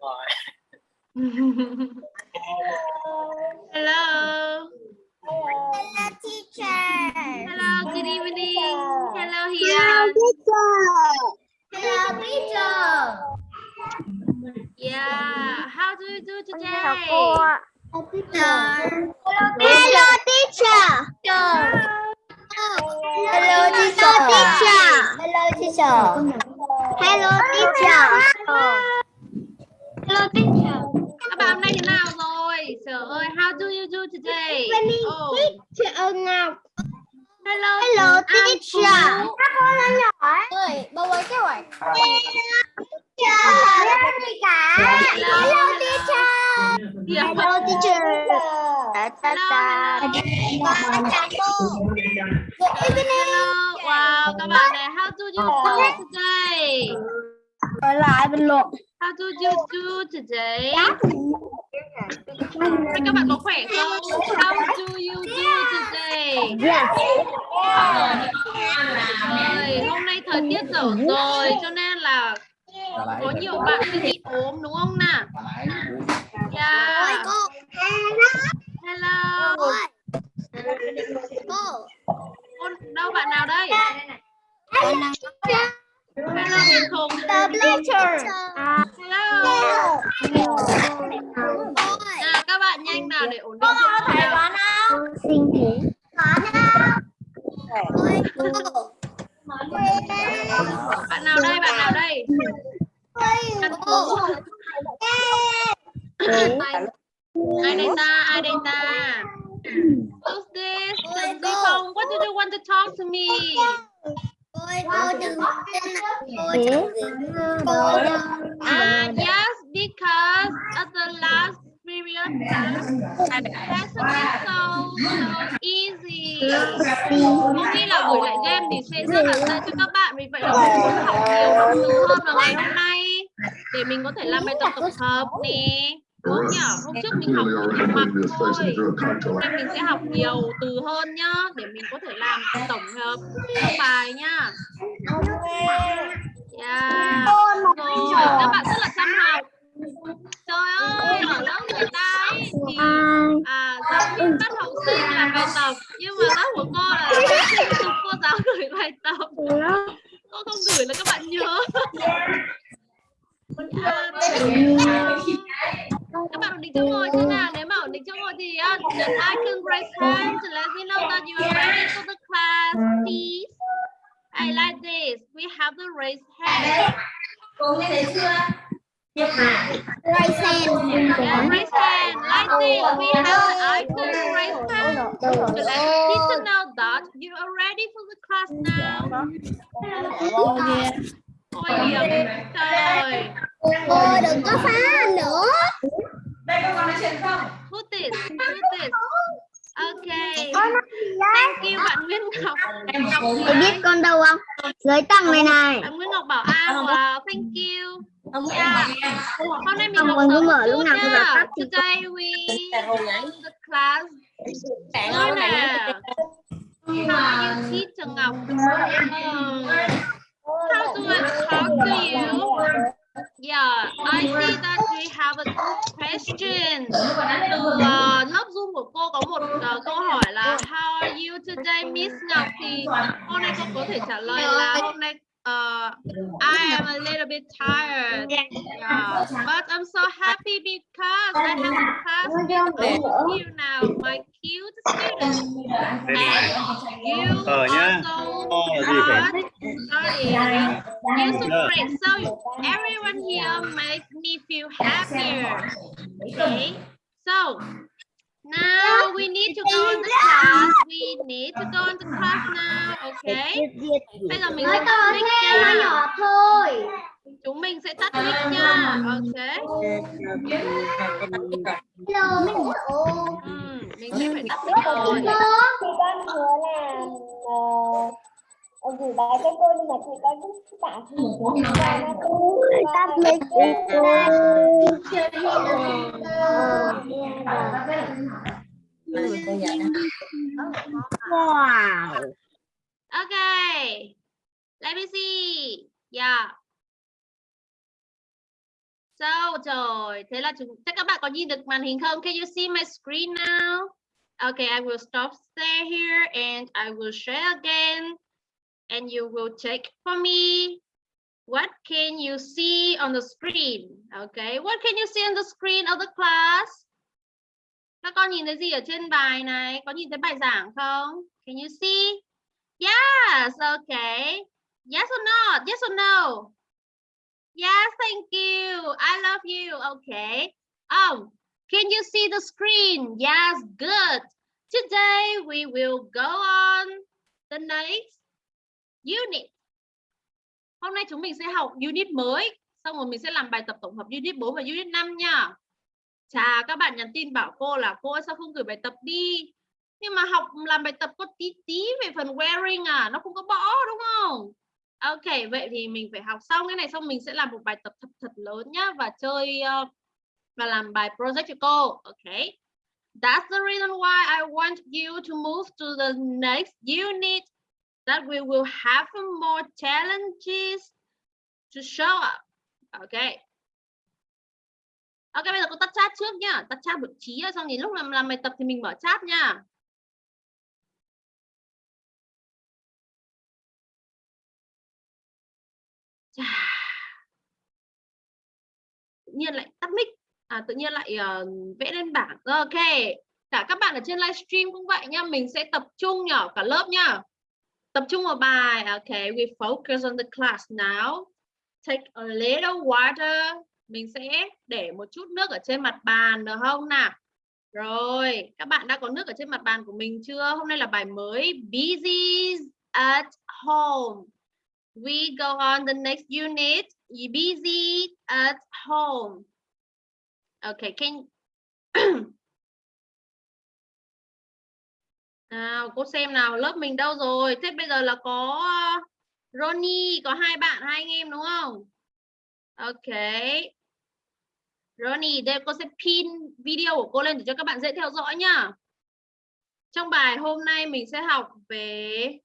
rồi Hello. Hello, teacher. Hello, good evening. Hello, Hiền. Hello, teacher. Yeah. How do you do today? Hello, teacher. Hello, teacher. Hello, teacher. Hello, teacher. Hello, teacher. Hello, teacher. Các bạn hôm nay thế nào rồi? Trời ơi, how do you do today? Oh, Teacher Ngọc. hello. Hello, teacher. Các con là nhỏ ấy. Ơi, bầu ấy cái hỏi. Hello, teacher. Hello, teacher. Hello, teacher. Ta ta ta. Good evening. Hello. Wow, các bạn này, how do you do today? Trở lại bình luận. How do you do today? Thế các bạn có khỏe không? How do you do today? Yes. Ơi, hôm nay thời tiết dở rồi cho nên là có nhiều bạn sẽ bị ốm đúng không nào? Yeah. Hello. Con đâu bạn nào đây? Hello Hùng. The bleacher. Hello. Nào các bạn nhanh nào để ổn định chỗ ngồi nào. Sinh thế. Bạn nào đây? Bạn nào đây? Ai đây ta? Ai đây ta? Who's this? Who's this? What do you want to talk to me? Ah, yes, because at the last period lesson is so so easy. Có khi là buổi lại game thì sẽ rất là dễ cho các bạn. Vì vậy là mình muốn học nhiều hơn vào ngày hôm nay để mình có thể làm bài tập tổng hợp nè. Đúng không nhỉ? Hôm trước mình học mặc thôi. Hôm nay mình sẽ học nhiều từ hơn nhá để mình có thể làm tổng hợp các bài nhá. Yeah. Rồi, các bạn rất là chăm học. Trời ơi, ở lớp người ta ấy, thì à, giáo viên bắt học sinh làm bài tập nhưng mà lớp của cô là giúp cô giáo gửi bài tập. Cô không gửi là các bạn nhớ. Yeah. Các bạn ổn định chỗ ngồi chưa nào? Nếu mà ổn định chỗ ngồi thì uh, nhấn icon raise hand to let me know that you are ready for the class, please. I like this. We have the raise hand. Yeah, raise hand. Like this. We have the icon raise hand to let teacher know that you are ready for the class now. Ôi hiểm. Trời. Ôi đừng có phá nữa. Who this? Who this? Okay. Thank you bạn Nguyễn Ngọc. Ngọc gì Mày biết con đâu không? Dưới tầng này này. Bạn Nguyễn Ngọc bảo a wow, thank you. Yeah. Hôm nay mình Không, học sớm mở lúc chút nào nha. Today we the class. Ngôi nè. How you teacher Ngọc? Um, how do I talk to you? Yeah, I see that we have a question. Từ uh, lớp Zoom của cô có một uh, câu hỏi là How are you today, Miss Ngọc? Thì hôm nay cô có thể trả lời là hôm nay uh, I am a little bit tired. Yeah, but I'm so happy because I have a class with of you now, my cute students. And you also Ờ, gì are studying. You're so great. So everyone here makes me feel happier. Okay. So now we need to go into class. We need to go into class now. Okay. Bây giờ mình sẽ tắt mic nha. thôi. Chúng mình sẽ tắt mic nha. Okay. Hello. Ừ, mình sẽ phải tắt mic rồi. con hứa là ờ, gửi bài cho cô nhưng mà thì và nó cũng Tắt mic Wow. Okay. Let me see. Yeah. Sao trời, thế là chúng chắc các bạn có nhìn được màn hình không? Can you see my screen now? Okay, I will stop there here and I will share again. And you will check for me. What can you see on the screen? Okay, what can you see on the screen of the class? Các con nhìn thấy gì ở trên bài này? Có nhìn thấy bài giảng không? Can you see? Yes, okay. Yes or not? Yes or no? Yes, thank you. I love you. Okay. Um, can you see the screen? Yes, good. Today we will go on the next unit. Hôm nay chúng mình sẽ học unit mới. Xong rồi mình sẽ làm bài tập tổng hợp unit 4 và unit 5 nha. Chà, các bạn nhắn tin bảo cô là cô ơi, sao không gửi bài tập đi? Nhưng mà học làm bài tập có tí tí về phần wearing à, nó không có bỏ đúng không? Ok, vậy thì mình phải học xong cái này xong mình sẽ làm một bài tập thật thật lớn nhá và chơi uh, và làm bài project cho cô. Ok. That's the reason why I want you to move to the next unit that we will have more challenges to show up. okay? Ok, bây giờ cô tắt chat trước nhá. Tắt chat bật trí xong thì lúc làm làm bài tập thì mình mở chat nha. tự nhiên lại tắt mic à, tự nhiên lại uh, vẽ lên bảng ok cả các bạn ở trên livestream cũng vậy nhá mình sẽ tập trung nhỏ cả lớp nhá tập trung vào bài, ok, we focus on the class now. Take a little water. Mình sẽ để một chút nước ở trên mặt bàn được không nào? Rồi, các bạn đã có nước ở trên mặt bàn của mình chưa? Hôm nay là bài mới, busy at home. We go on the next unit, busy at home. Okay can nào cô xem nào lớp mình đâu rồi? Thế bây giờ là có ờ, Ronnie có hai bạn hai anh em đúng không? Ok. Ronnie đây cô sẽ pin video của cô lên để cho các bạn dễ theo dõi nhá. Trong bài hôm nay mình sẽ học về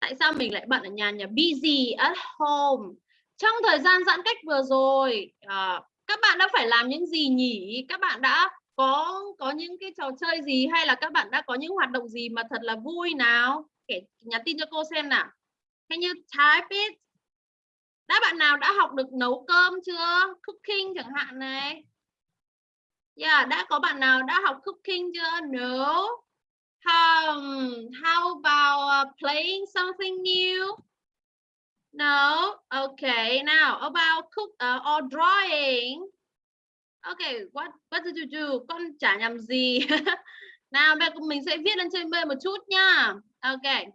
tại sao mình lại bận ở nhà nhà busy at home. Trong thời gian giãn cách vừa rồi à, các bạn đã phải làm những gì nhỉ? Các bạn đã có có những cái trò chơi gì hay là các bạn đã có những hoạt động gì mà thật là vui nào kể nhắn tin cho cô xem nào can you type it đã bạn nào đã học được nấu cơm chưa cooking chẳng hạn này yeah đã có bạn nào đã học cooking chưa no Um, how about uh, playing something new? No. Okay. Now about cook uh, or drawing. Okay. What What did you do? Con chả nhầm gì. nào bây giờ mình sẽ viết lên trên bên một chút nha. Ok,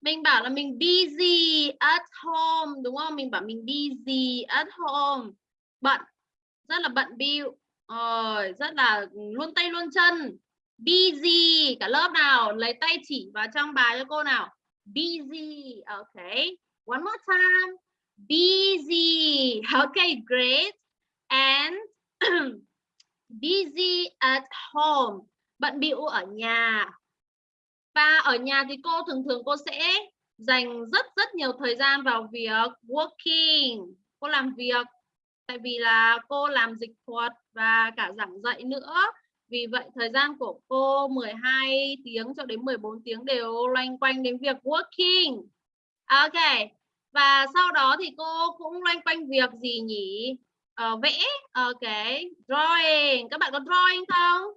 Mình bảo là mình busy at home đúng không? Mình bảo mình busy at home. Bận. Rất là bận bill. Rồi, rất là luôn tay luôn chân busy cả lớp nào lấy tay chỉ vào trong bài cho cô nào busy okay one more time busy okay great and busy at home bận bịu ở nhà và ở nhà thì cô, thường thường cô sẽ dành rất rất nhiều thời gian vào việc working cô làm việc, tại vì là cô làm dịch thuật và cả giảng dạy nữa vì vậy, thời gian của cô 12 tiếng cho đến 14 tiếng đều loanh quanh đến việc working. Ok. Và sau đó thì cô cũng loanh quanh việc gì nhỉ? Uh, vẽ. Ờ, ok. Drawing. Các bạn có drawing không?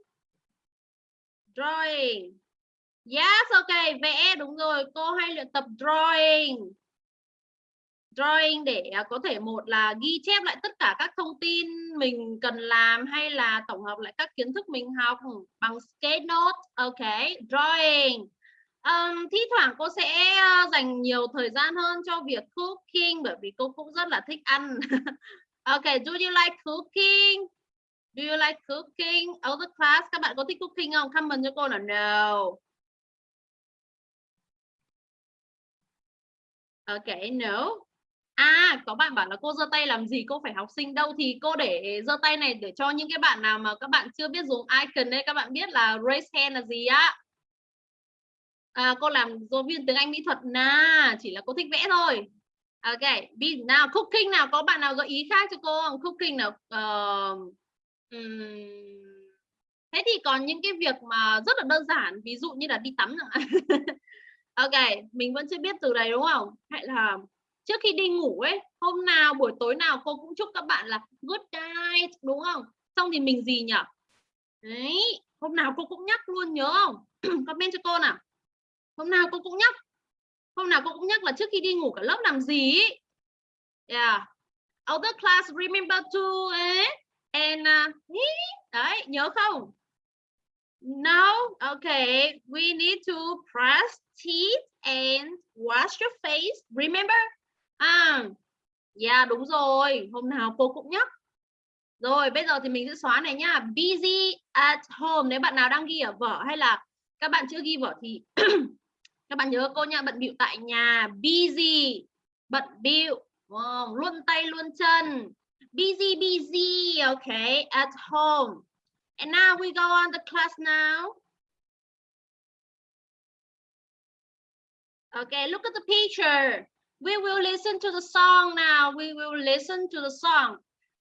Drawing. Yes, ok. Vẽ. Đúng rồi. Cô hay luyện tập drawing drawing để à, có thể một là ghi chép lại tất cả các thông tin mình cần làm hay là tổng hợp lại các kiến thức mình học bằng sketch note ok drawing um, thi thoảng cô sẽ ờ, dành nhiều thời gian hơn cho việc cooking bởi vì cô cũng rất là thích ăn Okay, do you like cooking? Do you like cooking? Other class các bạn có thích cooking không? Comment cho cô là no. Okay, no. À, có bạn bảo là cô giơ tay làm gì? Cô phải học sinh đâu thì cô để giơ tay này để cho những cái bạn nào mà các bạn chưa biết dùng icon đây các bạn biết là raise hand là gì á. À, cô làm giáo viên tiếng Anh mỹ thuật na, chỉ là cô thích vẽ thôi. Ok, be nào cooking nào có bạn nào gợi ý khác cho cô không? Cooking nào. uh, um, Thế thì còn những cái việc mà rất là đơn giản, ví dụ như là đi tắm nữa. ok, mình vẫn chưa biết từ này đúng không? Hay là trước khi đi ngủ ấy, hôm nào buổi tối nào cô cũng chúc các bạn là good night đúng không? Xong thì mình gì nhỉ? Đấy, hôm nào cô cũng nhắc luôn nhớ không? Comment cho cô nào. Hôm nào cô cũng nhắc. Hôm nào cô cũng nhắc là trước khi đi ngủ cả lớp làm gì ý. Yeah. Other class remember to eh? and uh, đấy nhớ không? No, okay. We need to brush teeth and wash your face. Remember? À, yeah, đúng rồi. Hôm nào cô cũng nhắc. Rồi, bây giờ thì mình sẽ xóa này nhá. Busy at home. Nếu bạn nào đang ghi ở vở hay là các bạn chưa ghi vở thì các bạn nhớ cô nha. Bận bịu tại nhà. Busy. Bận bịu. Wow, luôn tay luôn chân. Busy, busy. Okay, at home. And now we go on the class now. Okay, look at the picture. We will listen to the song now. We will listen to the song.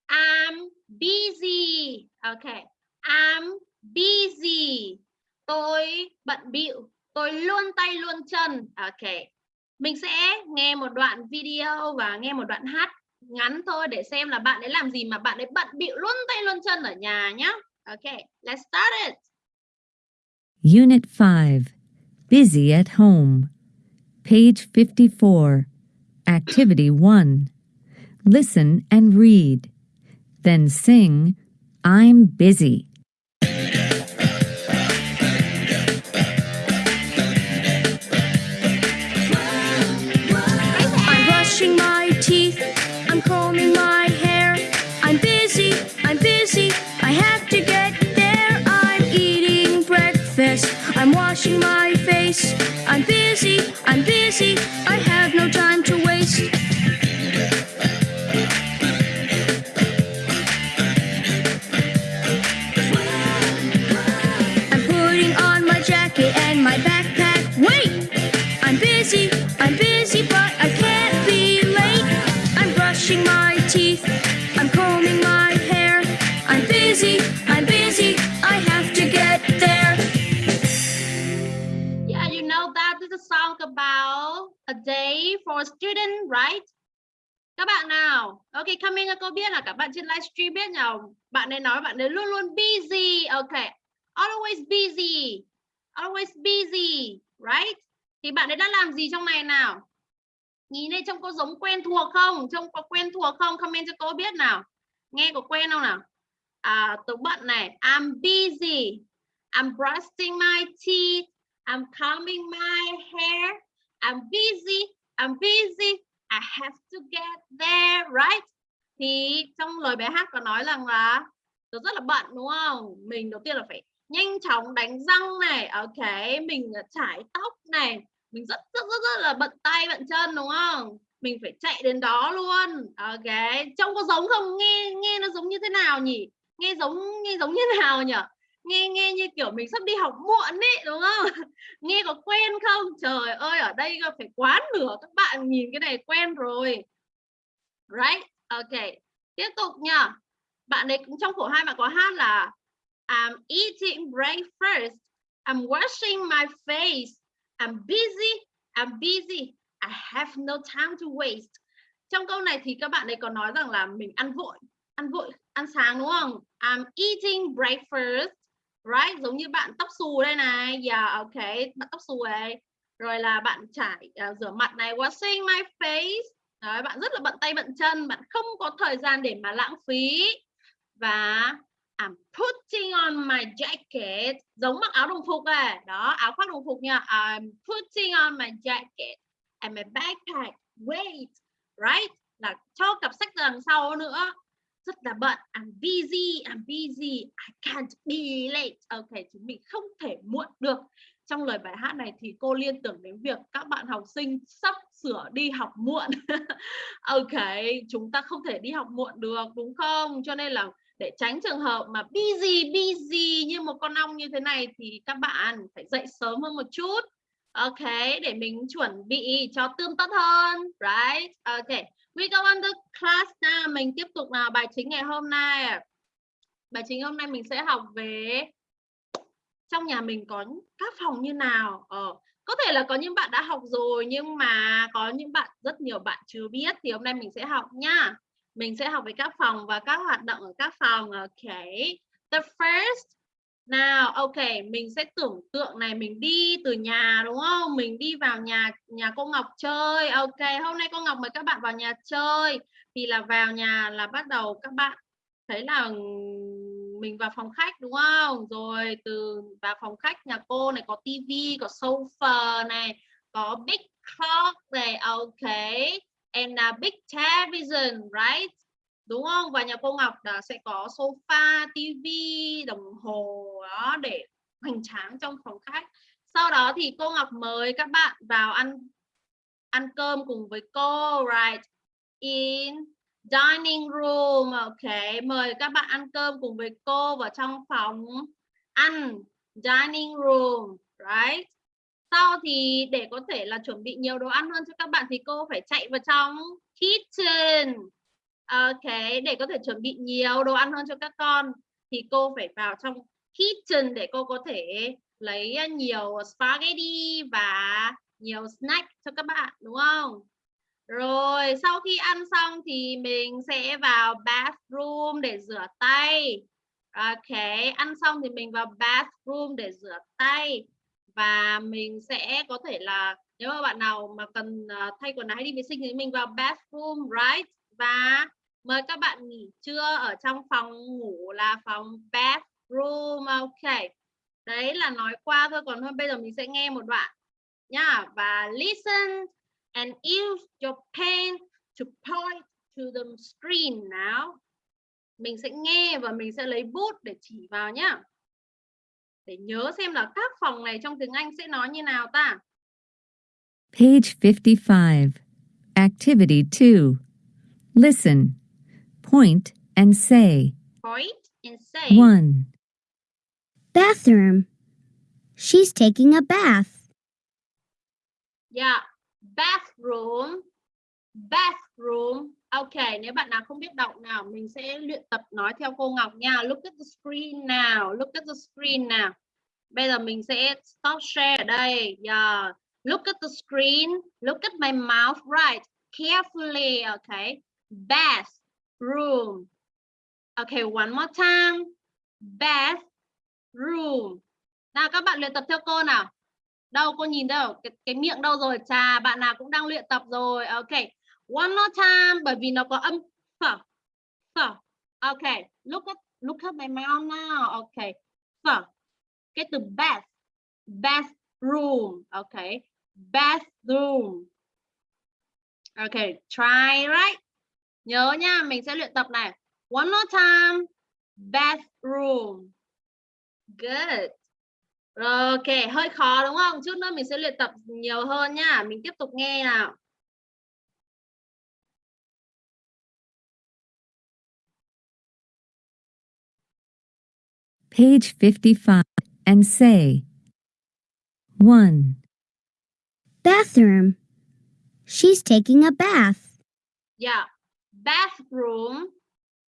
I'm busy. Okay, I'm busy. Tôi bận bịu. Tôi luôn tay luôn chân. ok Mình sẽ nghe một đoạn video và nghe một đoạn hát ngắn thôi để xem là bạn ấy làm gì mà bạn ấy bận bịu luôn tay luôn chân ở nhà nhá ok let's start it. Unit 5 Busy at Home. Page 54. Activity 1. Listen and read. Then sing, I'm busy. I'm busy. I'm busy. I have no time to for student, right? Các bạn nào, ok, comment cho cô biết là các bạn trên livestream biết nhỉ? Bạn ấy nói bạn ấy luôn luôn busy, ok, always busy, always busy, right? Thì bạn ấy đã làm gì trong này nào? Nhìn đây trông có giống quen thuộc không? Trông có quen thuộc không? Comment cho cô biết nào. Nghe có quen không nào? À, tớ bận này, I'm busy, I'm brushing my teeth, I'm combing my hair. I'm busy. I'm busy. I have to get there, right? Thì trong lời bài hát có nói rằng là tôi rất là bận đúng không? Mình đầu tiên là phải nhanh chóng đánh răng này, ok, mình chải tóc này, mình rất rất rất rất là bận tay bận chân đúng không? Mình phải chạy đến đó luôn, ok. Trông có giống không? Nghe nghe nó giống như thế nào nhỉ? Nghe giống nghe giống như nào nhỉ? Nghe nghe như kiểu mình sắp đi học muộn ấy đúng không? Nghe có quen không? Trời ơi, ở đây phải quá nửa các bạn nhìn cái này quen rồi. Right, ok. Tiếp tục nha bạn ấy cũng trong khổ hai bạn có hát là, I'm eating breakfast. I'm washing my face. I'm busy. I'm busy. I have no time to waste. Trong câu này thì các bạn ấy có nói rằng là mình ăn vội ăn vội, ăn sáng, đúng không? I'm eating breakfast right giống như bạn tóc xù đây này. Yeah ok bạn tóc xù này rồi là bạn chải uh, à, rửa mặt này washing my face. Đấy, bạn rất là bận tay bận chân bạn không có thời gian để mà lãng phí. Và I'm putting on my jacket. Giống mặc áo đồng phục này đó áo khoác đồng phục nha. I'm putting on my jacket and my backpack. Wait right là cho cặp sách đằng sau nữa rất là bận I'm busy I'm busy I can't be late ok chúng mình không thể muộn được trong lời bài hát này thì cô liên tưởng đến việc các bạn học sinh sắp sửa đi học muộn ok chúng ta không thể đi học muộn được đúng không cho nên là để tránh trường hợp mà busy busy như một con ong như thế này thì các bạn phải dậy sớm hơn một chút Ok, để mình chuẩn bị cho tươm tất hơn. Right? Ok. We go on the class now. Mình tiếp tục nào bài chính ngày hôm nay. Bài chính hôm nay mình sẽ học về trong nhà mình có các phòng như nào. Ờ, có thể là có những bạn đã học rồi nhưng mà có những bạn rất nhiều bạn chưa biết thì hôm nay mình sẽ học nha. Mình sẽ học về các phòng và các hoạt động ở các phòng. Ok. The first nào, ok, mình sẽ tưởng tượng này mình đi từ nhà đúng không? Mình đi vào nhà nhà cô Ngọc chơi. Ok, hôm nay cô Ngọc mời các bạn vào nhà chơi. Thì là vào nhà là bắt đầu các bạn thấy là mình vào phòng khách đúng không? Rồi từ vào phòng khách nhà cô này có tivi, có sofa này, có big clock này, ok. And a big television, right? Đúng không? Và nhà cô Ngọc là sẽ có sofa, tivi, đồng hồ đó để hoành tráng trong phòng khách. Sau đó thì cô Ngọc mời các bạn vào ăn ăn cơm cùng với cô right in dining room. Ok mời các bạn ăn cơm cùng với cô vào trong phòng ăn dining room right? Sau thì để có thể là chuẩn bị nhiều đồ ăn hơn cho các bạn thì cô phải chạy vào trong kitchen. Ok, để có thể chuẩn bị nhiều đồ ăn hơn cho các con thì cô phải vào trong kitchen để cô có thể lấy à, nhiều spaghetti và nhiều snack cho các bạn đúng không? Rồi sau khi ăn xong thì mình sẽ vào bathroom để rửa tay. Ok, ăn xong thì mình vào bathroom để rửa tay và mình sẽ có thể là nếu mà bạn nào mà cần à, thay quần áo hay đi vệ sinh thì mình vào bathroom right và mời các bạn nghỉ trưa ở trong phòng ngủ là phòng bathroom, ok đấy là nói qua thôi, còn thôi, bây giờ mình sẽ nghe một đoạn nhá và listen and use your pen to point to the screen now mình sẽ nghe và mình sẽ lấy bút để chỉ vào nhá để nhớ xem là các phòng này trong tiếng Anh sẽ nói như nào ta Page 55. Activity 2. Listen. Point and say. point and say 1, Bathroom. She's taking a bath. Yeah, bathroom, bathroom. Ok, nếu bạn nào không biết đọc nào, mình sẽ luyện tập nói theo cô Ngọc nha. Look at the screen nào, look at the screen nào. Bây giờ mình sẽ stop share ở đây. Yeah. Look at the screen, look at my mouth, right? Carefully, okay? Room, Okay, one more time. Bathroom. Nào các bạn luyện tập theo cô nào? Đâu cô nhìn đâu? Cái, cái miệng đâu rồi? Chà bạn nào cũng đang luyện tập rồi. Okay one more time bởi vì nó có âm phở phở okay look at look at my mouth now. Okay phở cái từ bath bathroom ok bathroom okay try right? Nhớ nha mình sẽ luyện tập này one more time bathroom good ok, hơi khó đúng không? Chút nữa mình sẽ luyện tập nhiều hơn nhá. Mình tiếp tục nghe nào. page 55, and say. 1, Bathroom. She's taking a bath. Yeah, bathroom.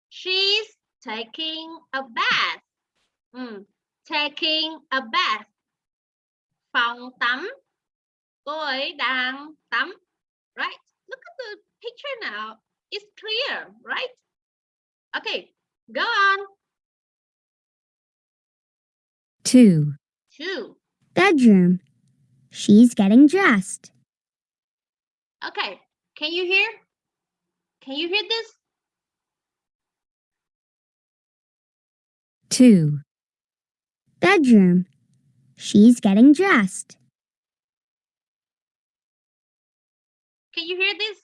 She's taking a bath. Ừ, taking a bath. Phòng tắm. Cô ấy đang tắm. Right? Look at the picture now. It's clear, right? Okay, go on. 2, Two. Bedroom. She's getting dressed. Okay, can you hear? Can you hear this? 2, Bedroom. She's getting dressed. Can you hear this?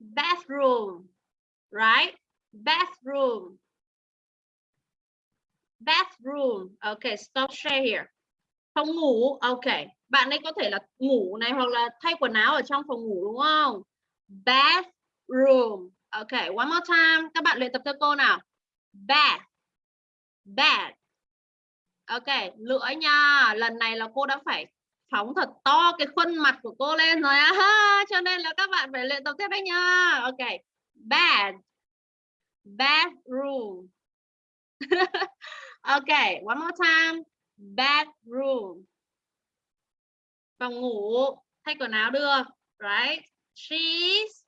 Bathroom, right? Bathroom. Bathroom. Okay, stop share here. Phòng ngủ. Okay. Bạn ấy có thể là ngủ này hoặc là thay quần áo ở trong phòng ngủ đúng không? Bathroom. Okay, one more time. Các bạn luyện tập theo cô nào. Bath. bath, Ok, lưỡi nha. Lần này là cô đã phải phóng thật to cái khuôn mặt của cô lên rồi á. Ha, Cho nên là các bạn phải luyện tập tiếp đấy nha. Ok. bath, Bathroom. ok, one more time. Bedroom. Phòng ngủ, thay quần áo được. Right? She's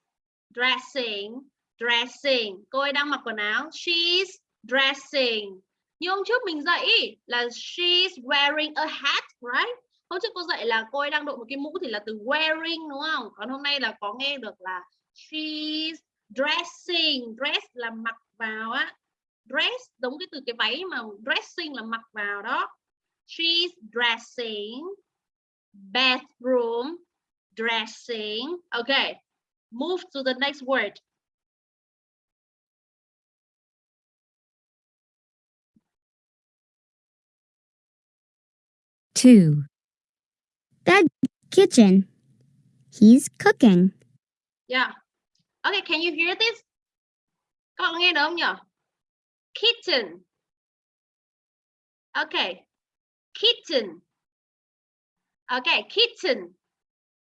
dressing. Dressing. Cô ấy đang mặc quần áo. She's dressing. Như hôm trước mình dạy ý, là she's wearing a hat, right? Hôm trước cô dạy là cô ấy đang đội một cái mũ thì là từ wearing đúng không? Còn hôm nay là có nghe được là she's dressing. Dress là mặc vào á. Dress giống cái từ cái váy mà dressing là mặc vào đó. She's dressing. Bathroom. Dressing. Okay. Move to the next word. Two. Bed, kitchen. He's cooking. Yeah. Okay, can you hear this? Các bạn nghe được không nhỉ? Kitten. Okay. Kitten. Okay, kitten.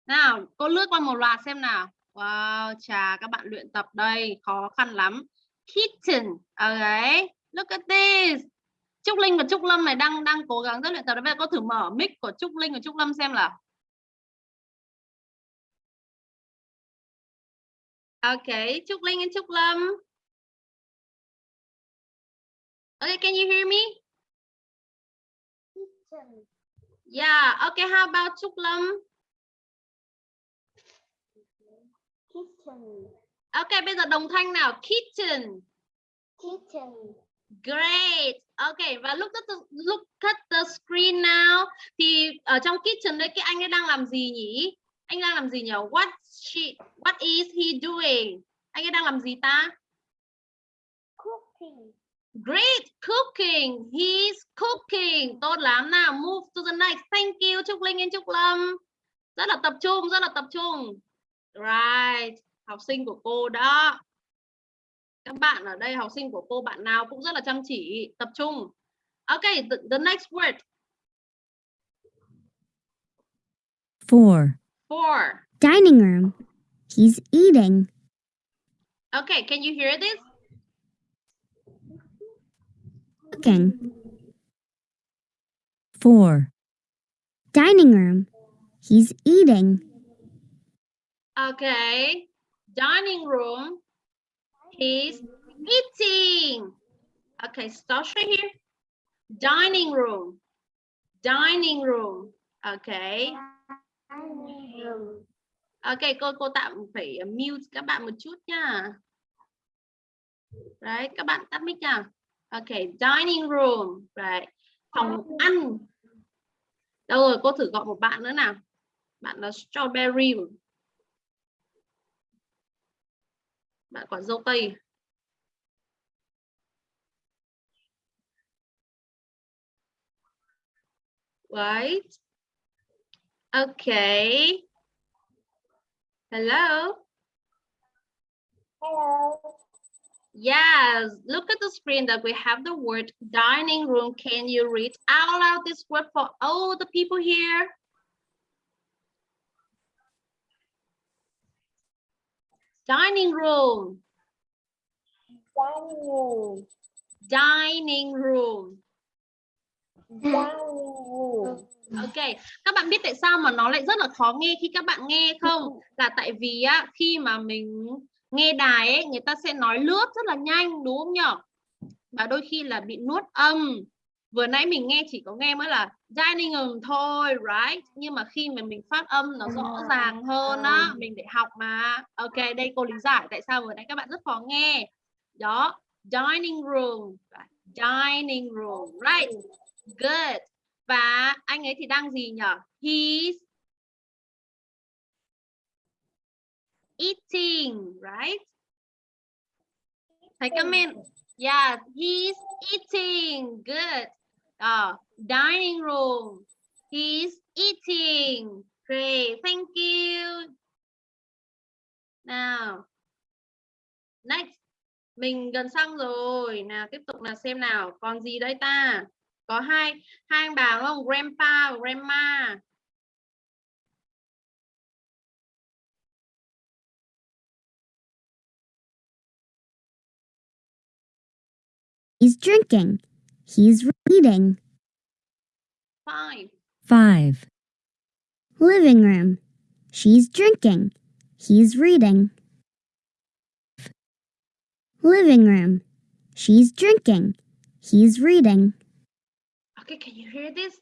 Nào, cô lướt qua một loạt xem nào. Wow, chà, các bạn luyện tập đây, khó khăn lắm. Kitten. Okay. Look at this. Trúc Linh và Trúc Lâm này đang đang cố gắng rất luyện tập. Bây giờ cô thử mở mic của Trúc Linh và Trúc Lâm xem là. Okay, Trúc Linh and Trúc Lâm. Okay, can you hear me? kitchen Yeah, okay, how about Trúc Lâm? Kitchen Okay, bây giờ đồng thanh nào. Kitchen. kitchen Great. Okay, và look at the, look at the screen now. Thì ở trong kitchen đấy cái anh ấy đang làm gì nhỉ? Anh đang làm gì nhỉ? What she what is he doing? Anh ấy đang làm gì ta? cooking Great cooking. He's cooking. Tốt lắm nào. Move to the next. Thank you Trúc Linh and Trúc Lâm. Rất là tập trung, rất là tập trung. Right. Học sinh của cô đó. Các bạn ở đây học sinh của cô bạn nào cũng rất là chăm chỉ, tập trung. Okay, the, the next word. Four. Four. Dining room. He's eating. Okay, can you hear this? Cooking. Four. Dining room. He's eating. Okay. Dining room. is eating. Okay, stop right here. Dining room. Dining room. Okay. dining room Ok, cô cô tạm phải uh, mute các bạn một chút nha. Đấy, các bạn tắt mic nha. Ok, dining room. Right. Phòng ăn. Đâu rồi, cô thử gọi một bạn nữa nào. Bạn là strawberry. Bạn quả dâu tây. Right. Okay. Hello. hello Yes, look at the screen that we have the word dining room. Can you read out loud this word for all the people here? Dining room, dining room dining room. dining room Ok, các bạn biết tại sao mà nó lại rất là khó nghe khi các bạn nghe không? Là tại vì á khi mà mình nghe đài ấy, người ta sẽ nói lướt rất là nhanh đúng không nhở? Và đôi khi là bị nuốt âm. Vừa nãy mình nghe chỉ có nghe mới là dining room thôi, right? Nhưng mà khi mà mình phát âm nó rõ ràng hơn á, mình để học mà. Ok, đây cô lý giải tại sao vừa nãy các bạn rất khó nghe. Đó, dining room, dining room, right? Good. Và anh ấy thì đang gì nhỉ? He's eating, right? Thấy comment. Yeah, he's eating. Good. Uh, dining room. He's eating. Great. Thank you. Nào. Next. Mình gần xong rồi. Nào tiếp tục là xem nào. Còn gì đây ta? có hai hai anh bà đúng không grandpa và grandma He's drinking. He's reading. five 5, Living room. She's drinking. He's reading. Living room. She's drinking. He's reading. Okay, can you hear this?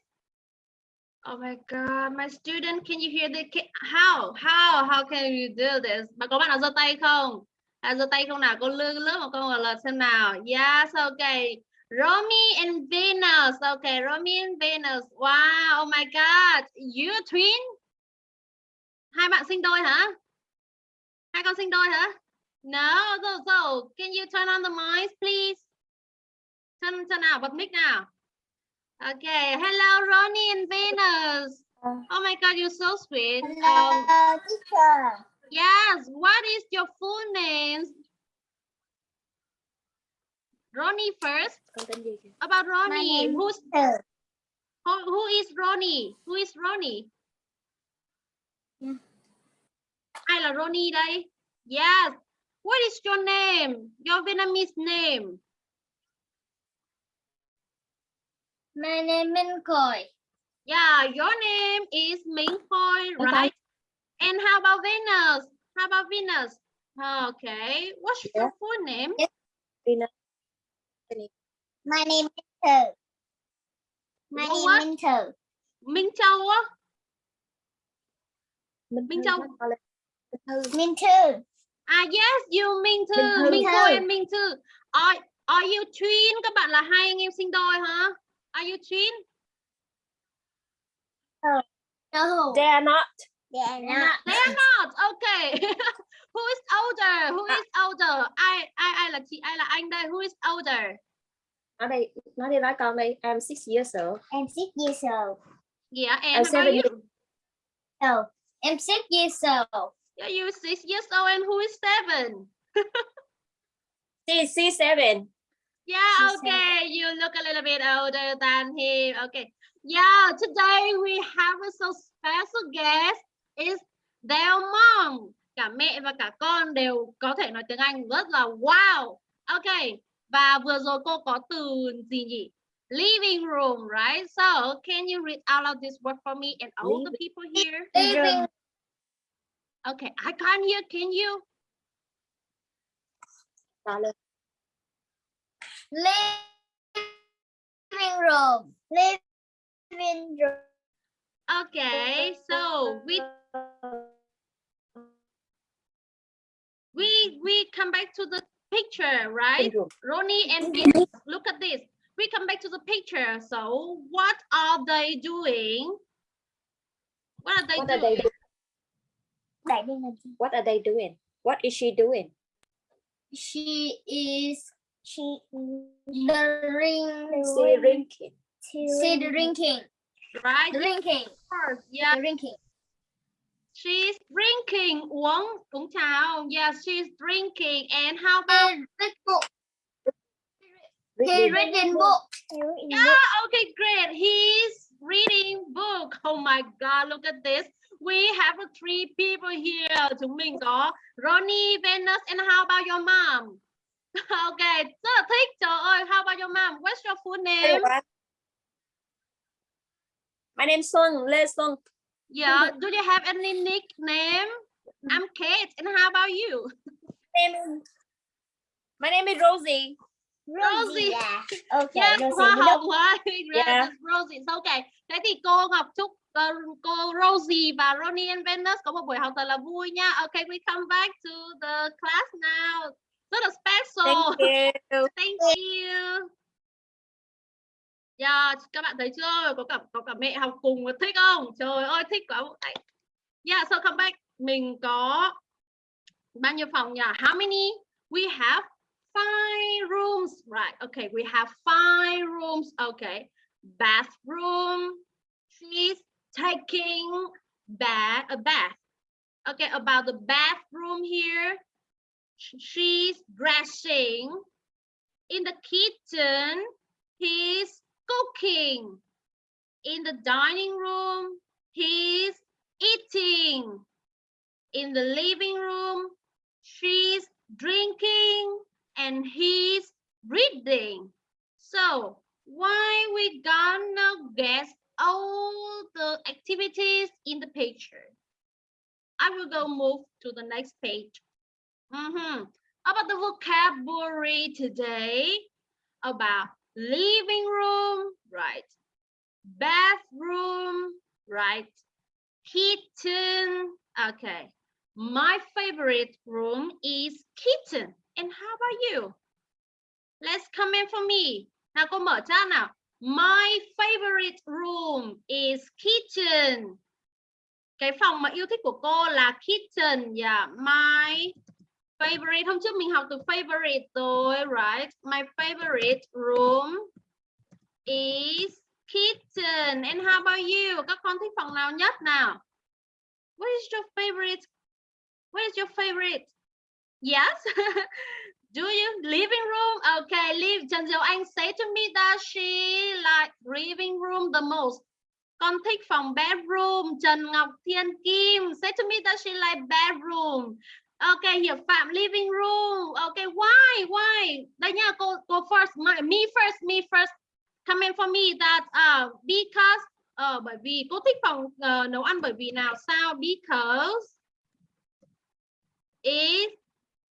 Oh my god, my student, can you hear the how how how can you do this? Mà có bạn nào giơ tay không? À, giơ tay không nào? Cô lướt một câu trả lời xem nào. Yes, okay. Romy and Venus. Okay, Romy and Venus. Wow, oh my god. You twin? Hai bạn sinh đôi hả? Hai con sinh đôi hả? No, so, so can you turn on the mics, please? Turn turn nào, bật mic nào. Okay, hello Ronnie and Venus. Oh my god, you're so sweet. Um, Hello, teacher. yes, what is your full name? Ronnie first. About Ronnie, who's Peter. who, who is Ronnie? Who is Ronnie? Hmm. Yeah. Ai là Ronnie đây? Eh? Yes. What is your name? Your Vietnamese name? My name is Khôi. Yeah, your name is Minh Khôi, right? And how about Venus? How about Venus? Okay. What's your full name? My name is Thơ. My name what? is Thơ. Minh Châu á? Minh Châu. Minh Thư. Ah yes, you Minh Thư, Minh Thư. Minh Minh Thư. Minh. Are are you twin? Các bạn là hai anh em sinh đôi hả? Are you twin? No. They are not. They are not. They are not. Okay. Who is older? Who is older? Là chị, ai là anh đây? Who is older? Nói đây, nói đi nói con đi. I'm six years old. I'm six years old. Yeah, and I'm how about seven you? years. Oh, I'm six years old. Yeah, you six years old and who is seven? She, she's seven. Yeah, She's okay. You look a little bit older than him. Okay. Yeah, today we have a so special guest is their mom. Cả mẹ và cả con đều có thể nói tiếng Anh rất là wow. Okay. Và vừa rồi cô có từ gì nhỉ? Living room, right? So, can you read out loud this word for me and all the people here? Living Okay, I can't hear. Can you? Living room. Living room. Okay, so we we we come back to the picture, right? Ronnie and Venus, look at this. We come back to the picture. So what are they doing? What are they What are doing? they doing? Đại đây là gì? What are they doing? What is she doing? She is she drinking. She drinking. She drinking. Right? Drinking. Yeah, Drinking. She's drinking. Uống, uống cháo. Yes, she's drinking. And how about? Read book. He Reading. book. Yeah, okay, great. He's reading book. Oh my God, look at this. We have three people here. Chúng mình có Ronnie, Venus, and how about your mom? okay, rất là thích. Trời ơi, how about your mom? What's your full name? My name is Xuân, Lê Xuân. Yeah, do you have any nickname? I'm Kate, and how about you? My name is, Rosie. Rosie. Yeah. Okay. Rosie. hoa hồng don't- hoa. Yes, Yeah. it's Rosie. So, okay. Thế thì cô Ngọc chúc ờ, cô Rosie và Ronnie and Venus có một buổi học thật là vui nha. Okay, we come back to the class now. Rất là special. Thank you. Thank you. Yeah, các bạn thấy chưa? Có cả có cả mẹ học cùng thích không? Trời ơi thích quá. Yeah, so come back. Mình có bao nhiêu phòng nhỉ? How many? We have five rooms. Right. Okay, we have five rooms. Okay. Bathroom. She's taking bath a bath. Okay, about the bathroom here. She's dressing in the kitchen. He's cooking. In the dining room, he's eating. In the living room, she's drinking and he's reading. So why we gonna guess all the activities in the picture? I will go move to the next page. Mhm. About the vocabulary today, about living room, right? Bathroom, right? Kitchen, okay. My favorite room is kitchen. And how about you? Let's comment for me. Nào cô mở chat nào. My favorite room is kitchen. Cái phòng mà yêu thích của cô là kitchen. Yeah, my favorite. Hôm trước mình học từ favorite rồi, right? My favorite room is kitchen. And how about you? Các con thích phòng nào nhất nào? What is your favorite? What is your favorite? Yes. Do you living room? Okay, live. Trần Diệu Anh say to me that she like living room the most. Con thích phòng bedroom. Trần Ngọc Thiên Kim say to me that she like bedroom. Okay, Hiệp Phạm living room. Okay, why? Why? Đây nha, cô cô first. My, me first, me first. Comment for me that uh, because uh, bởi vì cô thích phòng uh, nấu ăn bởi vì nào sao? Because if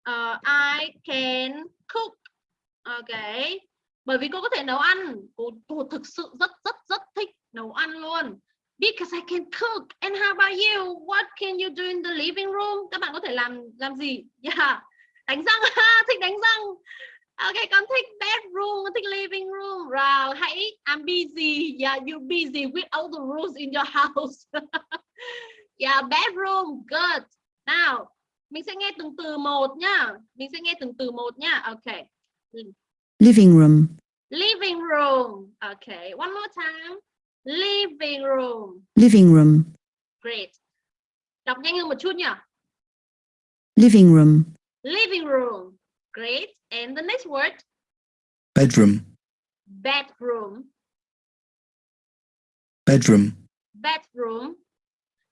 uh, I can cook. Okay. Bởi vì cô có thể nấu ăn. Cô, cô thực sự rất rất rất thích nấu ăn luôn. Because I can cook. And how about you? What can you do in the living room? Các bạn có thể làm làm gì? Yeah. Đánh răng ha, thích đánh răng. Okay, con thích bedroom, con thích living room. Rồi, hãy I'm busy. Yeah, you busy with all the rules in your house. yeah, bedroom, good. Now, mình sẽ nghe từng từ một nhá. Mình sẽ nghe từng từ một nhá. Okay. living room, Living room. Okay, one more time. Living room. living room, Great. Đọc nhanh hơn một chút nhỉ. living room, Living room. Great. And the next word, bedroom, bedroom. bedroom, Bedroom.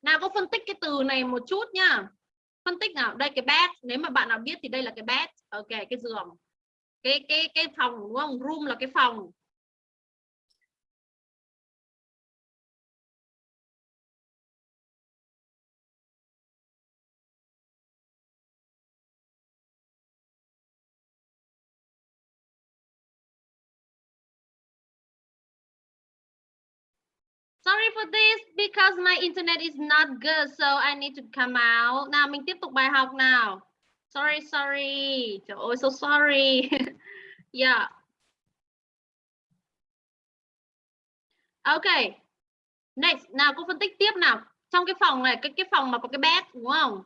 Nào có phân tích cái từ này một chút nhá. Phân tích nào. Đây cái bed. Nếu mà bạn nào biết thì đây là cái bed. Ok, cái giường. Cái cái cái phòng đúng không? Room là cái phòng. For this because my internet is not good so I need to come out. Nào mình tiếp tục bài học nào. Sorry, sorry. Trời ơi, so sorry. yeah. Okay. Next, nào cô phân tích tiếp nào. Trong cái phòng này, cái cái phòng mà có cái bed đúng không?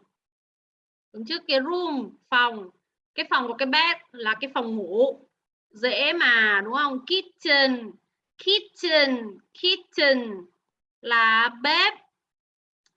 Đúng chứ cái room, phòng. Cái phòng có cái bed là cái phòng ngủ. Dễ mà đúng không? Kitchen, kitchen, kitchen là bếp.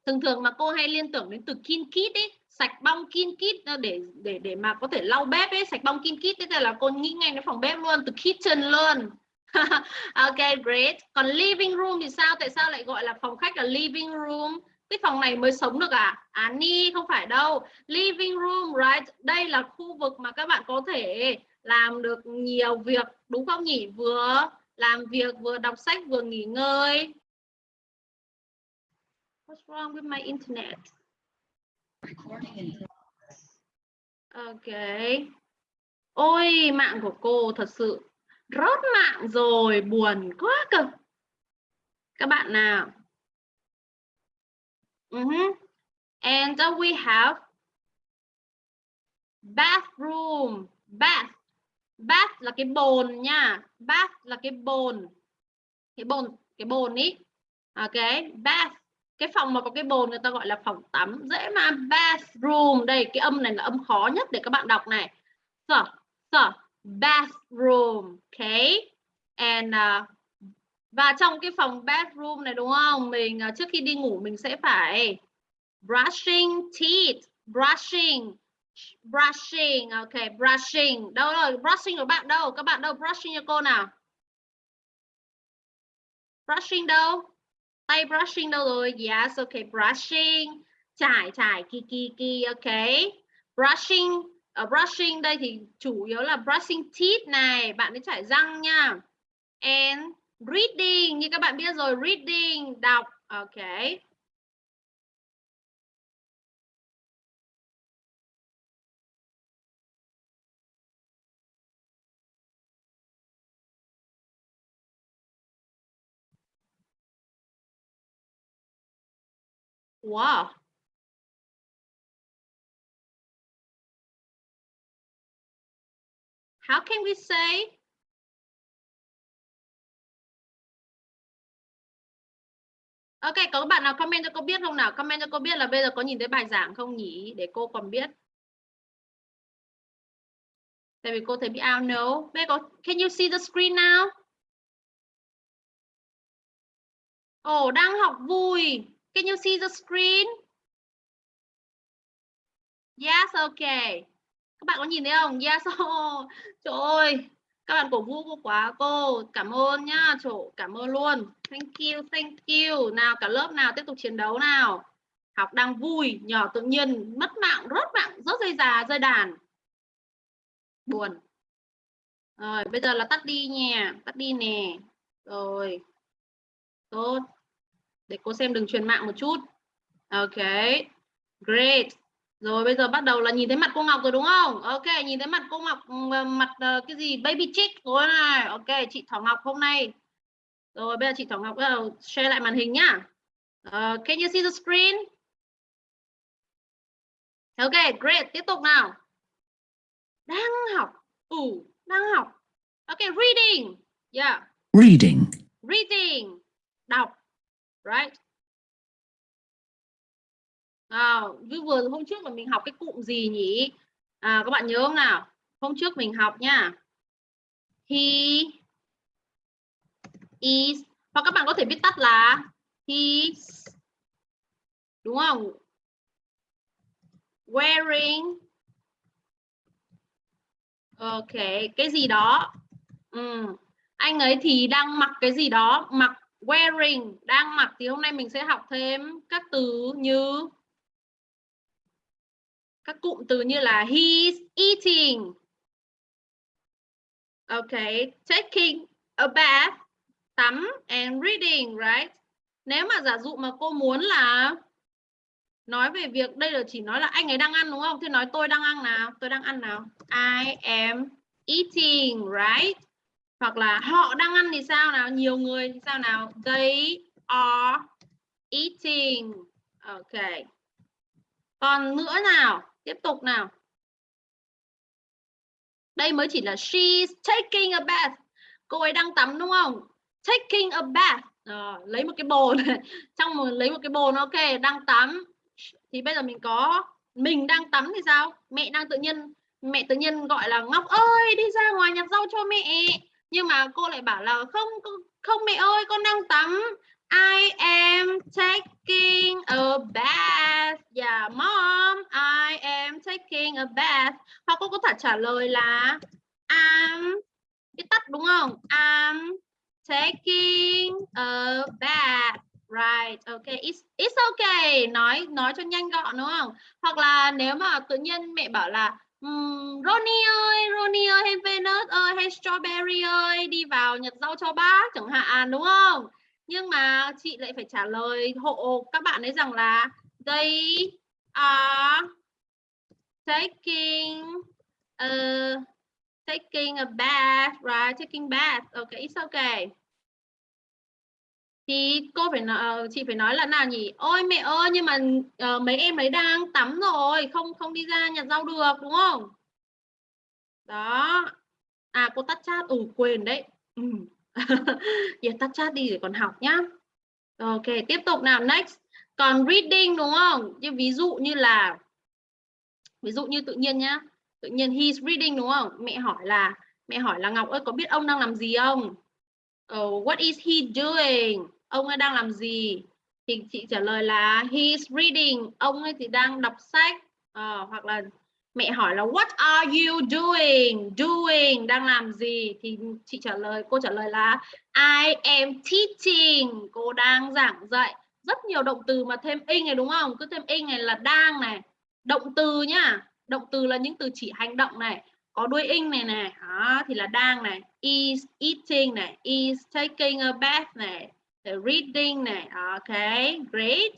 Thường thường mà cô hay liên tưởng đến từ kin kit ấy, sạch bong kin kit ờ, để để để mà có thể lau bếp ấy, sạch bong kin kit thế là cô nghĩ ngay đến phòng bếp luôn, từ kitchen luôn. ok, great. Còn living room thì sao? Tại sao lại gọi là phòng khách là living room? Cái phòng này mới sống được à? À ni không phải đâu. Living room, right? Đây là khu vực mà các bạn có thể làm được nhiều việc, đúng không nhỉ? Vừa làm việc, vừa đọc sách, vừa nghỉ ngơi. What's wrong with my internet? Ok. Ôi, mạng của cô thật sự rớt mạng rồi, buồn quá cơ. Các bạn nào? Uh -huh. And uh, we have bathroom, bath. Bath là cái bồn nha. Bath là cái bồn. Cái bồn, cái bồn ý. Ok, bath cái phòng mà có cái bồn người ta gọi là phòng tắm dễ mà bathroom. Đây cái âm này là âm khó nhất để các bạn đọc này. So so bathroom okay. And uh, và trong cái phòng bathroom này đúng không? Mình uh, trước khi đi ngủ mình sẽ phải brushing teeth brushing brushing ok brushing. Đâu rồi brushing của bạn đâu? Các bạn đâu brushing cho cô nào? Brushing đâu? Tay brushing đâu rồi? Yes okay brushing. Chải chải, ki ki ki okay brushing ở brushing đây thì chủ yếu là brushing teeth này. Bạn ấy chải răng nha. And reading, như các bạn biết rồi, reading, đọc okay Wow. How can we say Ok, có bạn nào comment cho cô biết không nào? Comment cho cô biết là bây giờ có nhìn thấy bài giảng không nhỉ? Để cô còn biết. Tại vì cô thấy bị out no. Bây có can you see the screen now? Ồ, oh, đang học vui. Can you see the screen? Yes, okay. Các bạn có nhìn thấy không? Yes, oh. Trời ơi, các bạn cổ vũ cô quá cô. Cảm ơn nhá, chỗ cảm ơn luôn. Thank you, thank you. Nào cả lớp nào tiếp tục chiến đấu nào. Học đang vui, nhỏ tự nhiên mất mạng, rớt mạng, rớt dây già, dây đàn. Buồn. Rồi, bây giờ là tắt đi nha, tắt đi nè. Rồi. Tốt để cô xem đừng truyền mạng một chút. Ok great. Rồi bây giờ bắt đầu là nhìn thấy mặt cô Ngọc rồi đúng không? Ok nhìn thấy mặt cô Ngọc mặt uh, cái gì? Baby chick rồi này ok chị Thảo Ngọc hôm nay. Rồi bây giờ chị Thảo Ngọc bắt đầu share lại màn hình nhá. Uh, can you see the screen? Ok great. Tiếp tục nào. Đang học. Ừ đang học. Ok reading. Yeah. Reading, reading. Đọc right? À, vừa hôm trước mà mình học cái cụm gì nhỉ? À, các bạn nhớ không nào? Hôm trước mình học nha. He is hoặc các bạn có thể viết tắt là he's đúng không? Wearing ok cái gì đó. Ừ. anh ấy thì đang mặc cái gì đó mặc wearing. Đang mặc thì hôm nay mình sẽ học thêm các từ như, các cụm từ như là he's eating. Okay taking a bath, tắm and reading, right? Nếu mà giả dụ mà cô muốn là nói về việc đây là chỉ nói là anh ấy đang ăn đúng không? Thì nói tôi đang ăn nào? Tôi đang ăn nào? I am eating, right? Hoặc là họ đang ăn thì sao nào? Nhiều người thì sao nào? They are eating. Ok. Còn nữa nào? Tiếp tục nào. Đây mới chỉ là she's taking a bath. Cô ấy đang tắm đúng không? Taking a bath. À, lấy một cái bồn. Trong một lấy một cái bồn ok đang tắm. Thì bây giờ mình có mình đang tắm thì sao? Mẹ đang tự nhiên mẹ tự nhiên gọi là ngọc ơi đi ra ngoài nhặt rau cho mẹ nhưng mà cô lại bảo là không không mẹ ơi con đang tắm I am taking a bath. Yeah, mom, I am taking a bath. Hoặc cô có thể trả lời là I'm cái tắt đúng không? I'm taking a bath. Right, okay, it's, it's okay. Nói nói cho nhanh gọn đúng không? Hoặc là nếu mà tự nhiên mẹ bảo là Um, Ronnie ơi, Ronnie ơi, hay Venus ơi, hay Strawberry ơi, đi vào nhặt rau cho bác chẳng hạn đúng không? Nhưng mà chị lại phải trả lời hộ các bạn ấy rằng là they are taking a, taking a bath, right? Taking bath. Okay, it's okay. Thì cô phải nói, ờ, chị phải nói là nào nhỉ? Ôi mẹ ơi, nhưng mà uh, mấy em ấy đang tắm rồi, không không đi ra nhặt rau được đúng không? Đó. À cô tắt chat, ừ quên đấy. Ừ. Giờ tắt chat đi để còn học nhá. Ok, tiếp tục nào next. Còn reading đúng không? Như ví dụ như là ví dụ như tự nhiên nhá. Tự nhiên he's reading đúng không? Mẹ hỏi là mẹ hỏi là Ngọc ơi có biết ông đang làm gì không? Oh, what is he doing? Ông ấy đang làm gì? Thì chị trả lời là he's reading. Ông ấy thì đang đọc sách. Uh, hoặc là mẹ hỏi là what are you doing doing đang làm gì thì chị trả lời cô trả lời là I am teaching cô đang giảng dạy rất nhiều động từ mà thêm ing này đúng không cứ thêm ing này là đang này động từ nhá động từ là những từ chỉ hành động này có đuôi ing này này đó, thì là đang này is eating này is taking a bath này reading này ok great.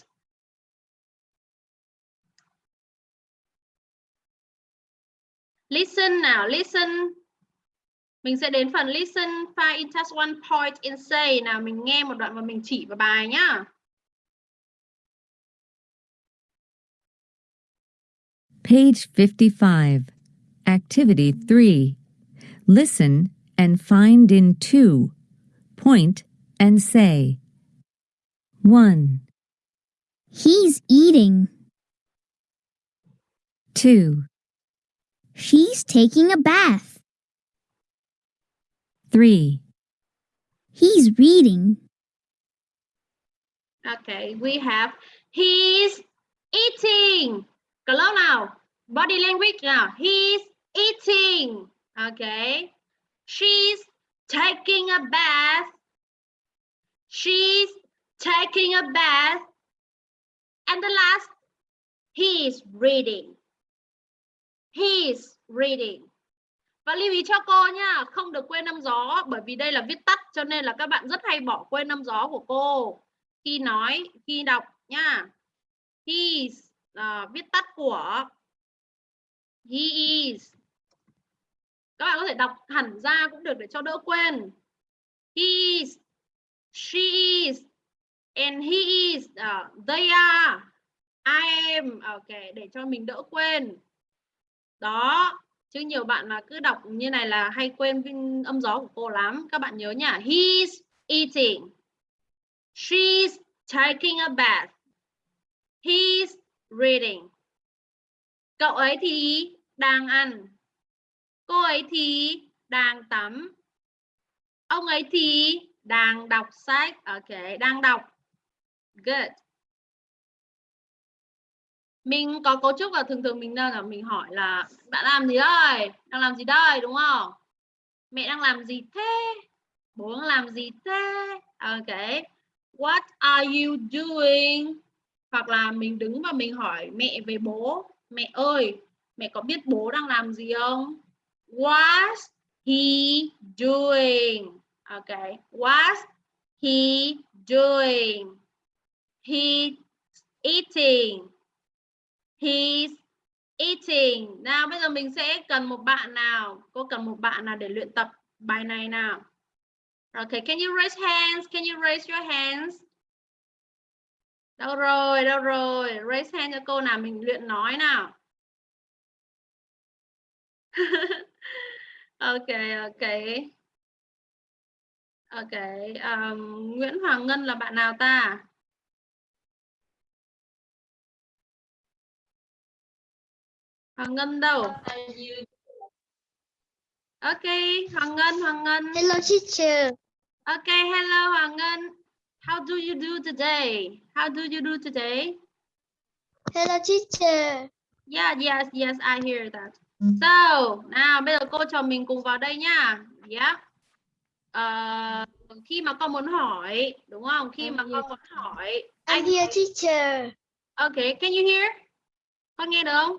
Listen nào listen. Mình sẽ đến phần listen find in task one point and say. Nào mình nghe một đoạn và mình chỉ vào bài nhá. Page 55. Activity 3. Listen and find in 2. Point and say. 1, He's eating. 2, She's taking a bath. 3, He's reading. Okay, we have he's eating. Cả lớp nào? Body language nào. He's eating. Okay. She's taking a bath. She's taking a bath. And the last, he's reading. He's reading. Và lưu ý cho cô nha, không được quên âm gió bởi vì đây là viết tắt cho nên là các bạn rất hay bỏ quên âm gió của cô khi nói, khi đọc nha. He's uh, viết tắt của he is. Các bạn có thể đọc hẳn ra cũng được để cho đỡ quên. He is, she is, and he is, uh, they are, I am. À, ok, để cho mình đỡ quên. Đó, chứ nhiều bạn mà cứ đọc như này là hay quên âm gió của cô lắm. Các bạn nhớ nhá. He's eating. She's taking a bath. He's reading. Cậu ấy thì đang ăn. Cô ấy thì đang tắm. Ông ấy thì đang đọc sách. Ok, đang đọc. Good. Mình có cấu trúc là thường thường mình đang là mình hỏi là bạn làm gì đây? Đang làm gì đây đúng không? Mẹ đang làm gì thế? Bố đang làm gì thế? Ok. What are you doing? Hoặc là mình đứng và mình hỏi mẹ về bố. Mẹ ơi, mẹ có biết bố đang làm gì không? Was he doing? Okay. Was he doing? He's eating. He's eating. Nào bây giờ mình sẽ cần một bạn nào. Cô cần một bạn nào để luyện tập bài này nào. Okay, can you raise hands? Can you raise your hands? Đâu rồi, đâu rồi? Raise hand cho cô nào mình luyện nói nào. ok, ok. Ok, um, Nguyễn Hoàng Ngân là bạn nào ta? Hoàng Ngân đâu? Ok, Hoàng Ngân, Hoàng Ngân. Hello teacher. Ok, hello Hoàng Ngân. How do you do today? How do you do today? Hello teacher. Yeah, yes, yes, I hear that. So, nào bây giờ cô cho mình cùng vào đây nhá. Yeah. Ờ, khi mà con muốn hỏi, đúng không? Khi mà con muốn hỏi, I'm here teacher. Okay, can you hear? Con nghe được không?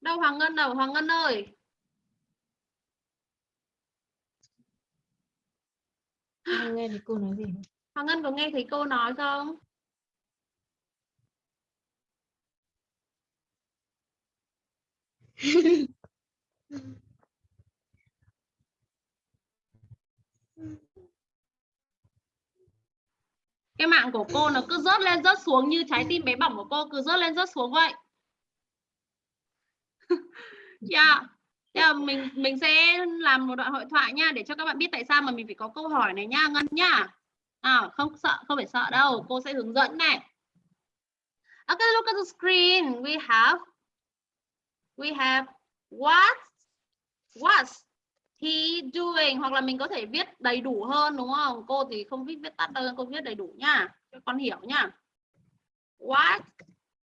Đâu Hoàng Ngân đâu? Hoàng Ngân ơi. Nghe thì cô nói gì? Hoàng Ngân có nghe thấy cô nói không? Cái mạng của cô nó cứ rớt lên rớt xuống như trái tim bé bỏng của cô cứ rớt lên rớt xuống vậy. Yeah. Dạ. Thế là mình mình sẽ làm một đoạn hội thoại nha để cho các bạn biết tại sao mà mình phải có câu hỏi này nha Ngân nhá. À, không sợ, không phải sợ đâu, cô sẽ hướng dẫn này. Okay, look at the screen. We have we have what what's he doing hoặc là mình có thể viết đầy đủ hơn đúng không? Cô thì không viết viết tắt đâu, cô viết đầy đủ nha. Cho con hiểu nha. What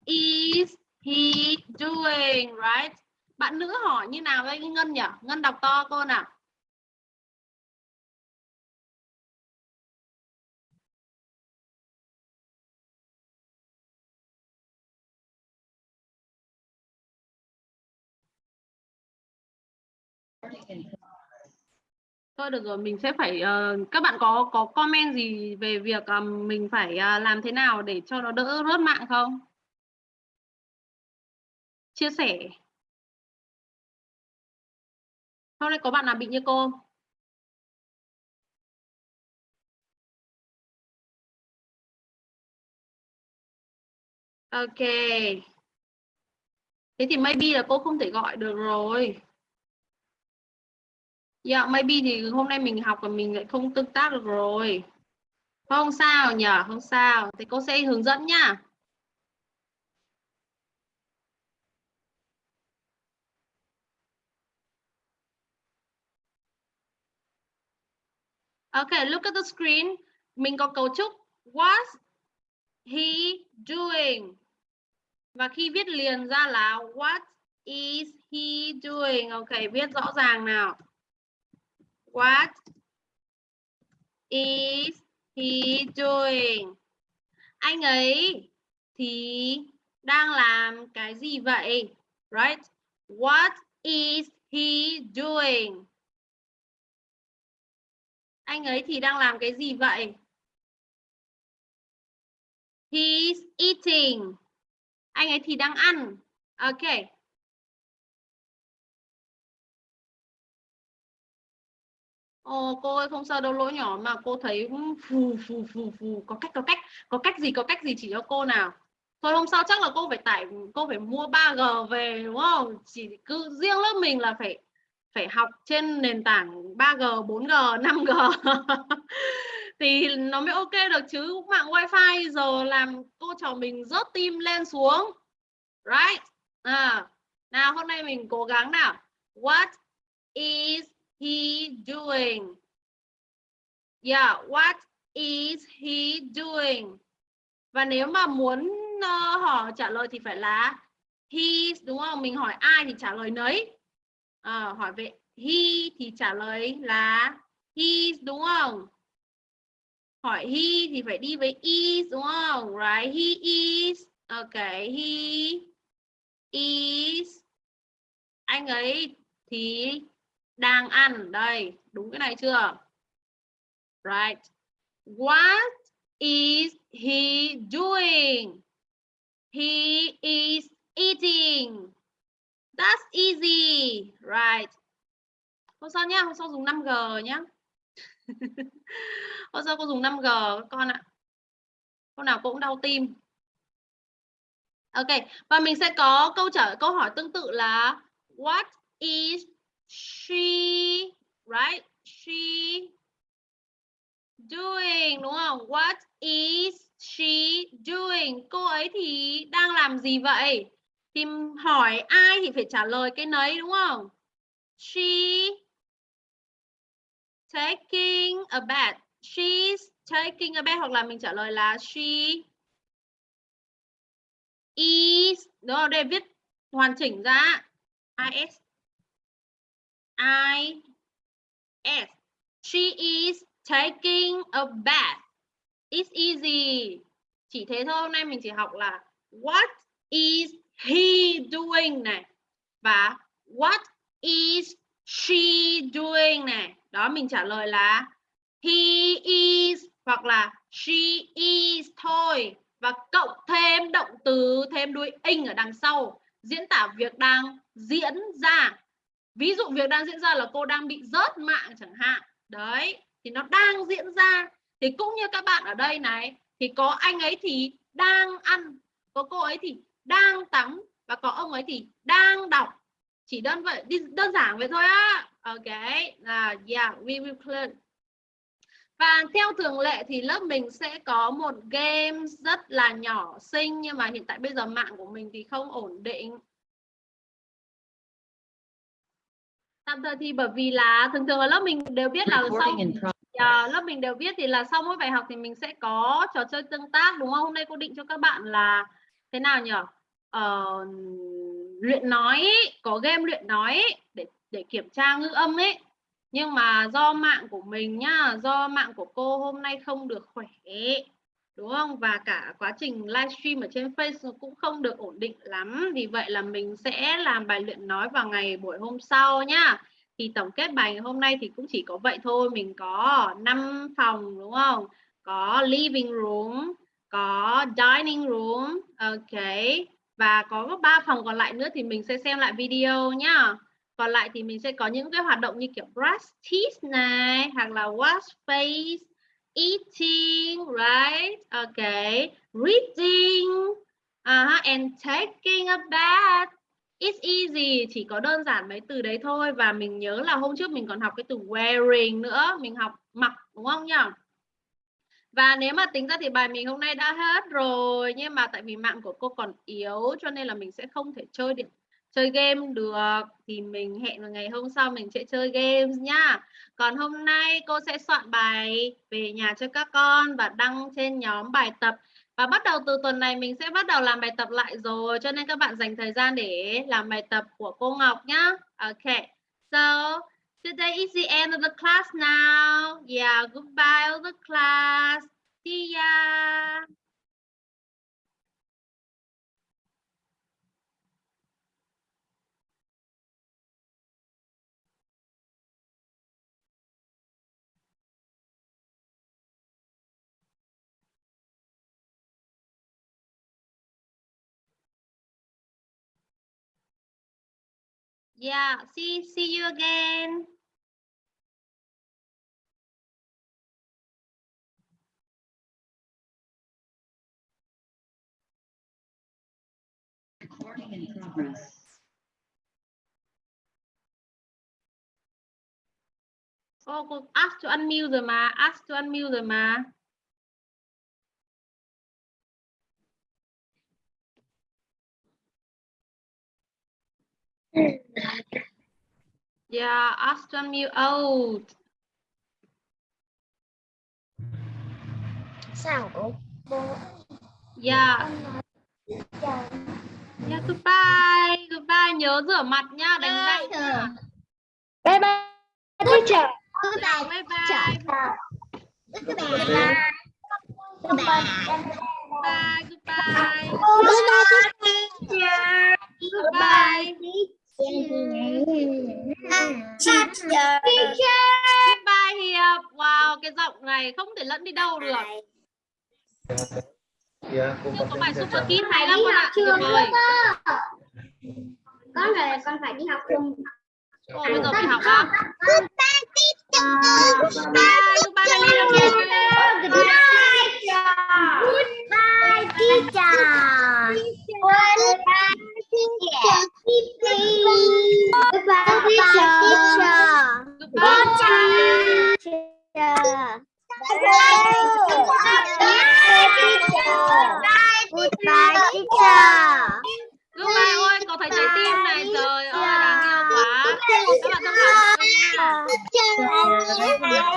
is he doing? Right? Bạn nữ hỏi như nào đây Ngân nhỉ? Ngân đọc to cô nào. Thôi được rồi, mình sẽ phải uh, các bạn có có comment gì về việc uh, mình phải uh, làm thế nào để cho nó đỡ rớt mạng không? Chia sẻ. Hôm nay có bạn nào bị như cô? Ok. Thế thì maybe là cô không thể gọi được rồi. Dạ, maybe thì hôm nay mình học và mình lại không tương tác được rồi. Không sao nhỉ, không sao. Thì cô sẽ hướng dẫn nhá. Okay, look at the screen. Mình có cấu trúc what he doing? Và khi viết liền ra là what is he doing? Okay, viết rõ ràng nào. What is he doing? Anh ấy thì đang làm cái gì vậy? Right? What is he doing? Anh ấy thì đang làm cái gì vậy? He's eating. Anh ấy thì đang ăn. Okay. Ồ, cô ơi không sao đâu lỗi nhỏ mà cô thấy phù phù phù phù có cách có cách có cách gì có cách gì chỉ cho cô nào. Thôi không sao chắc là cô phải tải cô phải mua 3G về đúng không? Chỉ cứ riêng lớp mình là phải phải học trên nền tảng 3G 4G 5G thì nó mới ok được chứ mạng wifi giờ làm cô trò mình rớt tim lên xuống. Right? À nào hôm nay mình cố gắng nào. What is he doing? Yeah, what is he doing? Và nếu mà muốn ờ, uh, hỏi trả lời thì phải là he đúng không? Mình hỏi ai thì trả lời nấy. À, hỏi về he thì trả lời là he đúng không? Hỏi he thì phải đi với is đúng không? Right? He is. Okay, he is. Anh ấy thì đang ăn. Đây, đúng cái này chưa? Right. What is he doing? He is eating. That's easy. Right. Hôm sau nhá, hôm sau dùng 5G nhá. Hôm sau cô dùng 5G con ạ. Hôm nào cô cũng đau tim. Ok, và mình sẽ có câu trả, câu hỏi tương tự là, what is she, right? She doing, đúng không? What is she doing? Cô ấy thì đang làm gì vậy? Thì hỏi ai thì phải trả lời cái nấy, đúng không? She taking a bath. She's taking a bath hoặc là mình trả lời là she is. Đúng không? Đây viết hoàn chỉnh ra. Is I S. She is taking a bath. It's easy. Chỉ thế thôi, hôm nay mình chỉ học là what is he doing này và what is she doing này. Đó mình trả lời là he is hoặc là she is thôi và cộng thêm động từ thêm đuôi ing ở đằng sau diễn tả việc đang diễn ra ví dụ việc đang diễn ra là cô đang bị rớt mạng chẳng hạn. Đấy, thì nó đang diễn ra. Thì cũng như các bạn ở đây này, thì có anh ấy thì đang ăn, có cô ấy thì đang tắm, và có ông ấy thì đang đọc. Chỉ đơn vậy đơn giản vậy thôi á. Ok, là, yeah, we will clear và theo thường lệ thì lớp mình sẽ có một game rất là nhỏ xinh, nhưng mà hiện tại bây giờ mạng của mình thì không ổn định. Tạm thời thì bởi vì là thường thường ở lớp mình đều biết là sau à, lớp mình đều biết thì là sau mỗi bài học thì mình sẽ có trò chơi tương tác đúng không? Hôm nay cô định cho các bạn là thế nào nhỉ? Ờ, luyện nói có game luyện nói để để kiểm tra ngữ âm ấy. Nhưng mà do mạng của mình nhá, do mạng của cô hôm nay không được khỏe đúng không? Và cả quá trình livestream ở trên Facebook cũng không được ổn định lắm. Vì vậy là mình sẽ làm bài luyện nói vào ngày buổi hôm sau nhá. Thì tổng kết bài ngày hôm nay thì cũng chỉ có vậy thôi. Mình có 5 phòng, đúng không? Có living room, có dining room, ok. Và có ba phòng còn lại nữa thì mình sẽ xem lại video nhá. Còn lại thì mình sẽ có những cái hoạt động như kiểu brush teeth này, hoặc là wash face eating right? Okay reading. Uh, huh, and taking a bath. It's easy chỉ có đơn giản mấy từ đấy thôi. Và mình nhớ là hôm trước mình còn học cái từ wearing nữa. Mình học mặc đúng không nhỉ? Và nếu mà tính ra thì bài mình hôm nay đã hết rồi. Nhưng mà tại vì mạng của cô còn yếu cho nên là mình sẽ không thể chơi điện chơi game được thì mình hẹn vào ngày hôm sau mình sẽ chơi games nhá còn hôm nay cô sẽ soạn bài về nhà cho các con và đăng trên nhóm bài tập và bắt đầu từ tuần này mình sẽ bắt đầu làm bài tập lại rồi cho nên các bạn dành thời gian để làm bài tập của cô Ngọc nhá. ok So today is the end of the class now. Yeah, goodbye all the class. See ya. Yeah, see see you again. Recording in progress. Oh, Cô ask to unmute rồi mà, ask to unmute rồi mà. Yeah, to unmute out. sao cô Yeah. Yeah, goodbye. Goodbye. Nhớ rửa mặt nhá, đánh răng bye bye teacher Bye bye. bye bye Goodbye. Bye. Goodbye. Goodbye, teacher. Goodbye. Teacher. bài Hiệp. Wow, cái giọng này không thể lẫn đi đâu được. Cô Chưa có bài cho super hay lắm con ạ. Tuyệt con rồi con phải đi học cùng Ồ, bây giờ phải học á. Goodbye, goodbye teacher. Goodbye, teacher. Goodbye, teacher. Goodbye, teacher. Goodbye, teacher. Goodbye. Teacher. Goodbye, teacher. Goodbye ôi, có thấy trái tim này. Trời ơi, đáng yêu quá. Các bạn thông cảm Bye bye, bye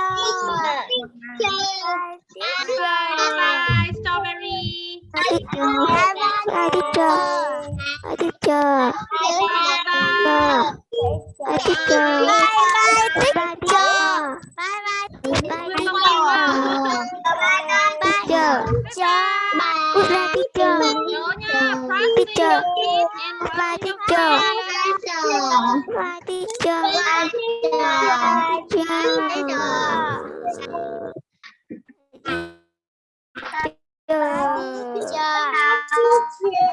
Bye bye, Hi teacher. Bye bye teacher. Bye bye teacher. Bye bye teacher. Bye bye teacher. Bye bye teacher. Teacher. Bye teacher. Bye teacher. Bye teacher. kids. Teacher.